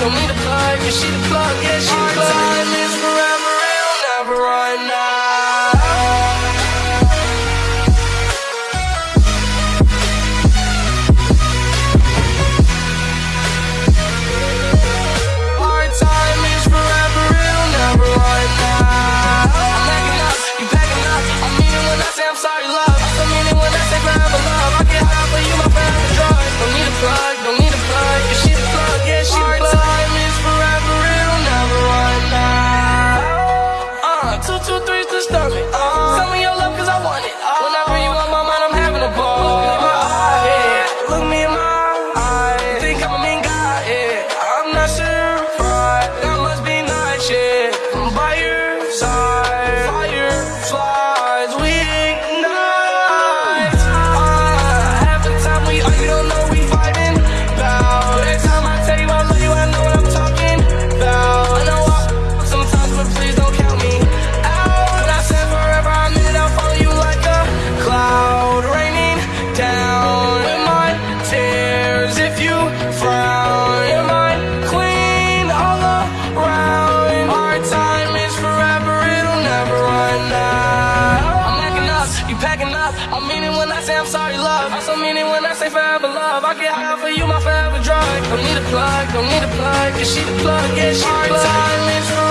don't need a plug, yeah, she the plug, yeah, she the plug. Two, two, threes to stomach. Tell me your love cause I want it. Whenever you on packing up. I mean it when I say I'm sorry, love. I also mean it when I say forever, love. I get high for you, my forever drug. Don't need a plug, don't need a plug. Is she the plug? Yeah, she the plug.